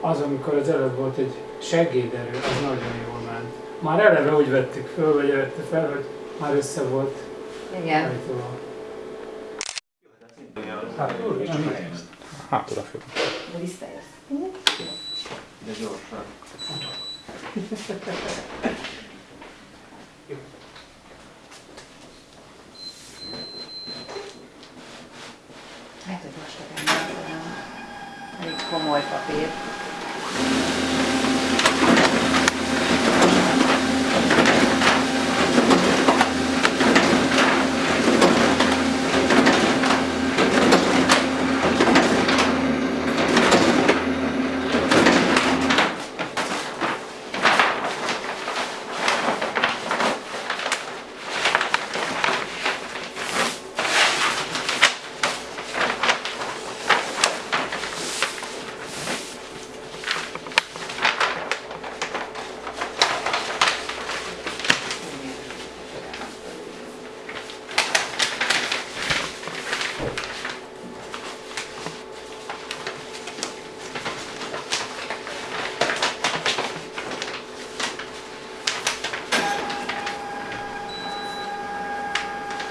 Az, amikor az előbb volt egy segéderő, az nagyon jól ment. Már eleve úgy vettük föl, vagy vette fel, hogy már össze volt Igen. állítólag. Hát, úr, nem Hát oda függ. De visszajössz. De gyorsan. Lehet, hogy most elég komoly papír. you.